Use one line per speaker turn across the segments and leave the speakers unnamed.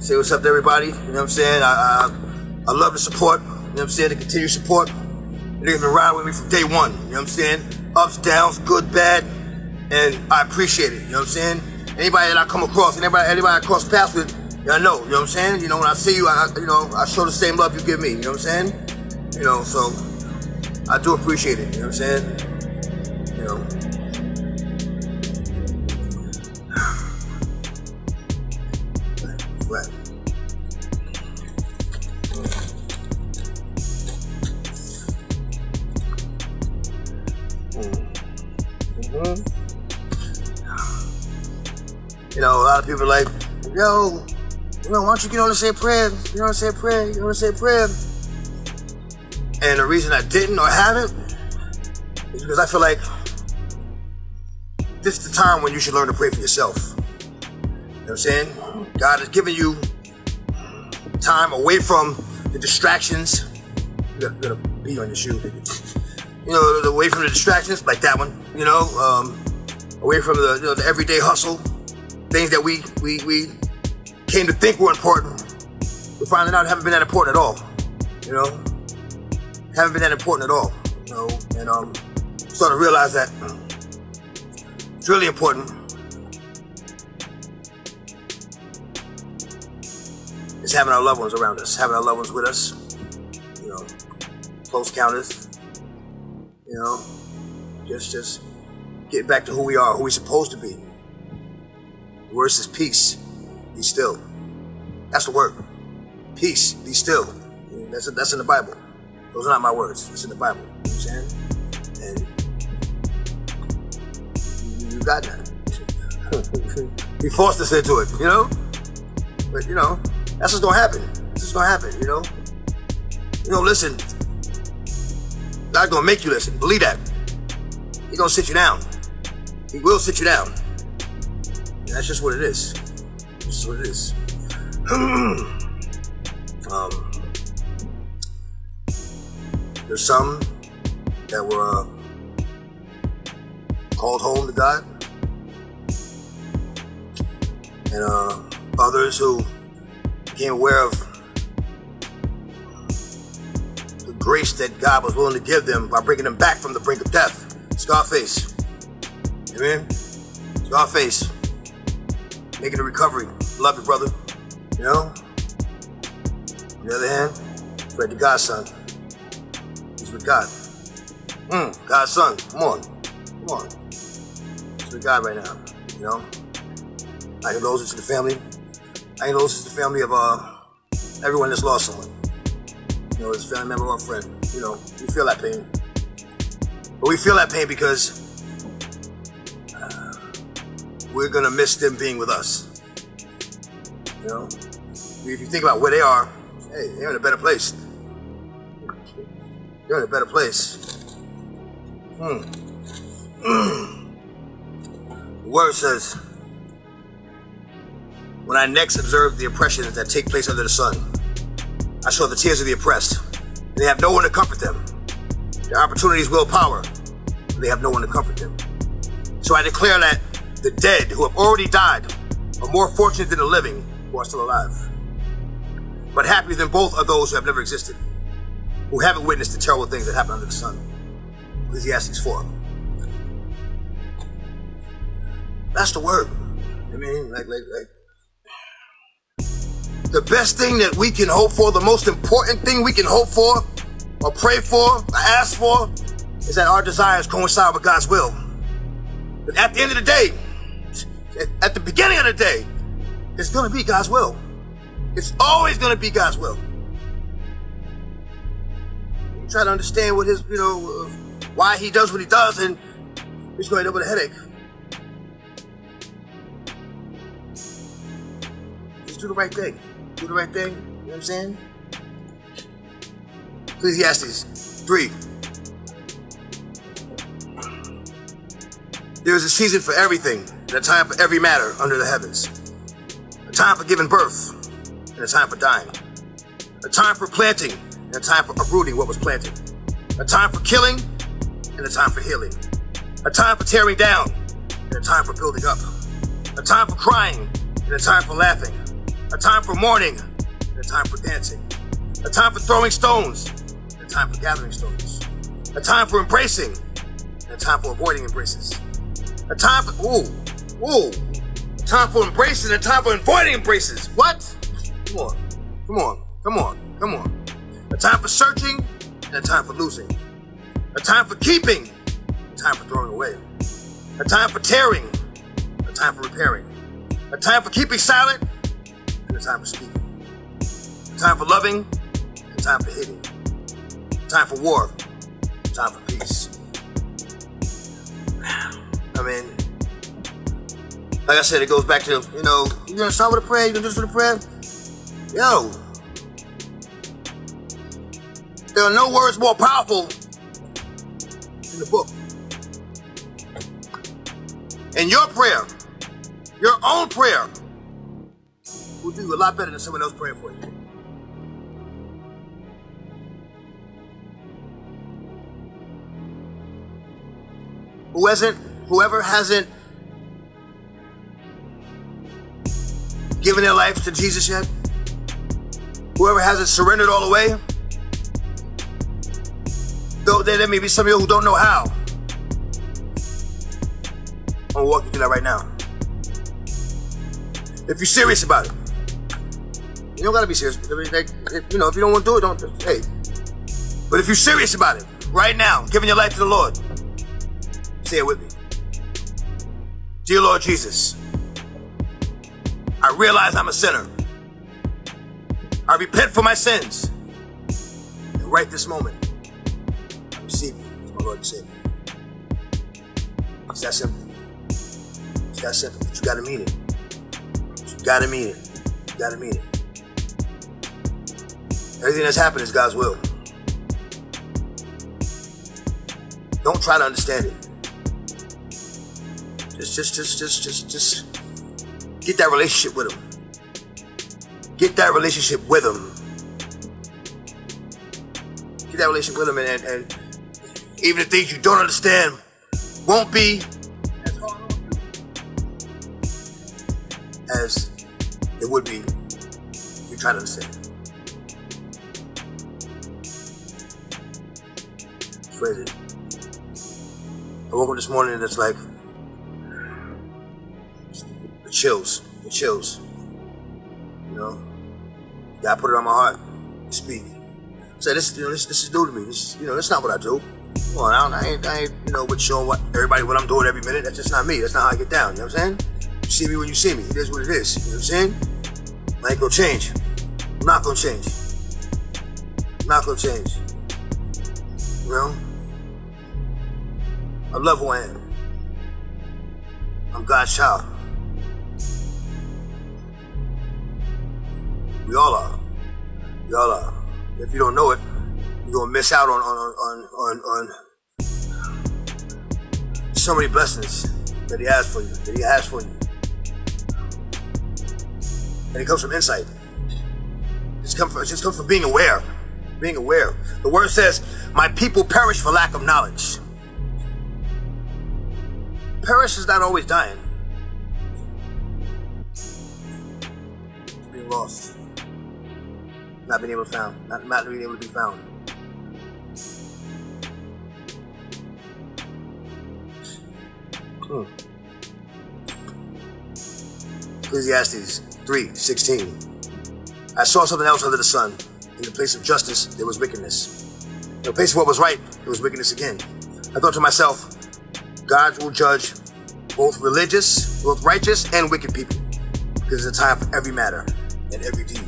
Say what's up to everybody. You know what I'm saying? I, I, I love the support. You know what I'm saying? The continued support. Niggas been riding with me from day one. You know what I'm saying? Ups, downs, good, bad. And I appreciate it. You know what I'm saying? Anybody that I come across, anybody, anybody I cross paths with, I know. You know what I'm saying? You know, when I see you, I, you know, I show the same love you give me. You know what I'm saying? You know, so I do appreciate it. You know what I'm saying? You know. People like, yo, you know, why don't you get on and say a prayer? You know what I'm saying? Prayer. You know what I'm saying? Prayer. And the reason I didn't or haven't is because I feel like this is the time when you should learn to pray for yourself. You know what I'm saying? God has given you time away from the distractions. You gotta be on your shoe, You know, away from the distractions, like that one. You know, um, away from the, you know, the everyday hustle, things that we we we came to think were important. We're finding out haven't been that important at all. You know, haven't been that important at all. You know, and um, starting to realize that it's really important. It's having our loved ones around us, having our loved ones with us. You know, close counters. You know, just just get back to who we are, who we're supposed to be. The word peace. Be still. That's the word. Peace. Be still. That's that's in the Bible. Those are not my words. It's in the Bible. You saying? And you, got that. he forced us into it, you know? But you know, that's what's gonna happen. This is gonna happen, you know? You know, listen. God's gonna make you listen. Believe that. He's gonna sit you down. He will sit you down. That's just what it is. This is what it is. um, there's some that were uh, called home to God, and uh, others who became aware of the grace that God was willing to give them by bringing them back from the brink of death. Scarface. Amen? Scarface. Making a recovery. Love you, brother. You know? On the other hand, Fred the Godson. He's with God. Hmm, Godson, come on. Come on. He's with God right now. You know? I condolences to the family. I condolences to the family of uh everyone that's lost someone. You know, his family member or friend. You know, we feel that pain. But we feel that pain because we're gonna miss them being with us. You know? If you think about where they are, hey, they're in a better place. They're in a better place. Hmm. the word says, when I next observed the oppressions that take place under the sun, I saw the tears of the oppressed, they have no one to comfort them. Their opportunities will power, they have no one to comfort them. So I declare that the dead who have already died are more fortunate than the living who are still alive. But happier than both are those who have never existed, who haven't witnessed the terrible things that happen under the sun. Ecclesiastes 4. That's the word. I mean, like, like, like. The best thing that we can hope for, the most important thing we can hope for, or pray for, or ask for, is that our desires coincide with God's will. But at the end of the day, at the beginning of the day, it's gonna be God's will. It's always gonna be God's will. You try to understand what his, you know, uh, why he does what he does, and he's going to end up with a headache. Just do the right thing. Do the right thing. You know what I'm saying? Ecclesiastes 3. There is a season for everything, and a time for every matter under the heavens. A time for giving birth, and a time for dying. A time for planting, and a time for uprooting what was planted. A time for killing, and a time for healing. A time for tearing down, and a time for building up. A time for crying, and a time for laughing. A time for mourning and a time for dancing. A time for throwing stones and a time for gathering stones. A time for embracing and a time for avoiding embraces. A time for, ooh, ooh. Time for embracing and time for avoiding embraces. What? Come on, come on, come on, come on. A time for searching and a time for losing. A time for keeping, a time for throwing away. A time for tearing, a time for repairing. A time for keeping silent, and a time for speaking. A time for loving, a time for hating. A time for war, a time for peace. I mean, like I said, it goes back to, you know, you're gonna start with a prayer, you're gonna do this with a prayer? Yo, there are no words more powerful in the book. And your prayer, your own prayer, will do you a lot better than someone else praying for you. Who hasn't, whoever hasn't given their life to Jesus yet, whoever hasn't surrendered all the way, though there may be some of you who don't know how. I'm gonna walk you through that right now. If you're serious about it, you don't gotta be serious. You know, if you don't want to do it, don't. Hey, but if you're serious about it, right now, giving your life to the Lord, say it with me. Dear Lord Jesus, I realize I'm a sinner. I repent for my sins. And right this moment, I receive you as my Lord and Savior. It's that simple. It's that simple. But you gotta mean it. You gotta mean it. You gotta mean it. Everything that's happened is God's will. Don't try to understand it. Just, just, just, just, just, just get that relationship with Him. Get that relationship with Him. Get that relationship with Him, and, and, and even the things you don't understand won't be as it would be if you try to understand. Crazy. I woke up this morning and it's like the chills, the chills. You know, God put it on my heart to speak. Say this, you know, this, this is new to me. This, you know, that's not what I do. Come on, I, don't, I ain't, I ain't, you know, with showing what everybody what I'm doing every minute. That's just not me. That's not how I get down. You know what I'm saying? You see me when you see me. It is what it is. You know what I'm saying? I ain't gonna change. I'm not gonna change. I'm not gonna change. You know? I love who I am. I'm God's child. We all are. We all are. If you don't know it, you're gonna miss out on on on on, on so many blessings that He has for you. That He has for you, and it comes from insight. It's come from it just comes from being aware, being aware. The word says, "My people perish for lack of knowledge." Perish is not always dying. It's being lost. Not being able to found. Not, not being able to be found. Hmm. Ecclesiastes 3 16. I saw something else under the sun. In the place of justice, there was wickedness. In the place of what was right, there was wickedness again. I thought to myself, God will judge both religious, both righteous, and wicked people. Because it's a time for every matter and every deed.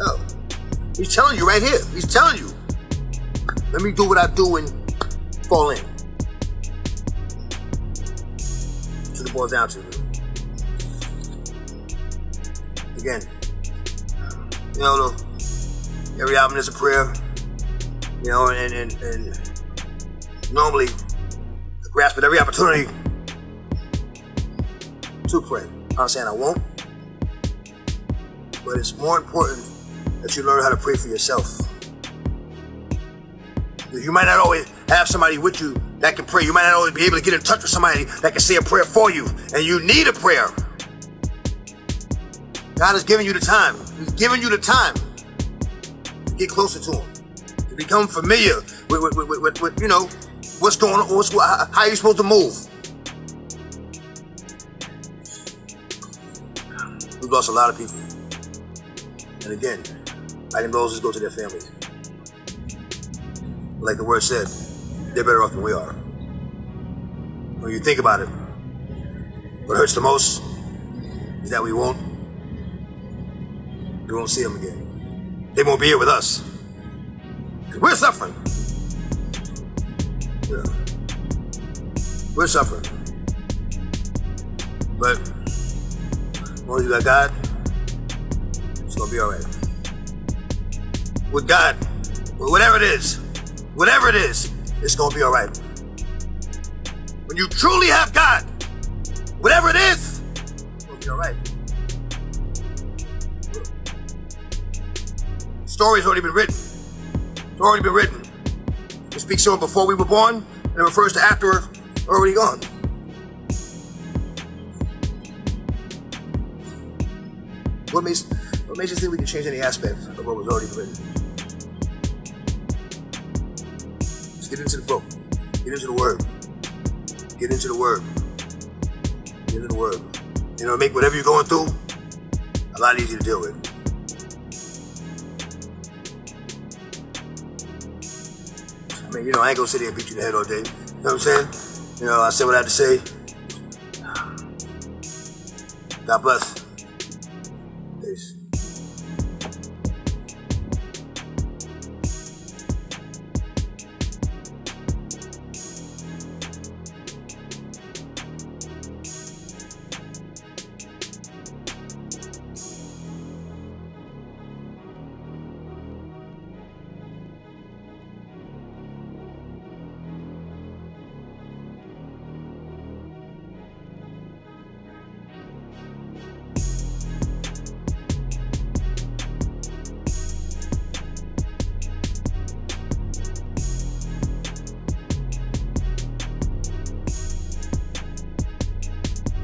Oh, he's telling you right here. He's telling you. Let me do what I do and fall in. That's what it down to. Again, you know, every album is a prayer. You know, and and, and normally I grasp at every opportunity to pray. I'm saying I won't, but it's more important that you learn how to pray for yourself. You might not always have somebody with you that can pray. You might not always be able to get in touch with somebody that can say a prayer for you, and you need a prayer. God has given you the time. He's given you the time to get closer to Him, to become familiar with, with, with, with, with you know, what's going on, what's, how you're supposed to move. We've lost a lot of people. And again, I think those just go to their families. Like the word said, they're better off than we are. When you think about it, what hurts the most is that we won't we won't see them again. They won't be here with us. We're suffering. Yeah. We're suffering. But when you got God, it's gonna be alright. With God, whatever it is, whatever it is, it's gonna be alright. When you truly have God, whatever it is, gonna be alright. story's already been written. It's already been written. It speaks to before we were born, and it refers to after we're already gone. What makes makes you think we can change any aspect of what was already written? Let's get into the book. Get into the word. Get into the word. Get into the word. You know, make whatever you're going through a lot easier to deal with. I mean, you know, I ain't gonna sit here and beat you in the head all day. You know what I'm saying? You know, I said what I had to say. God bless.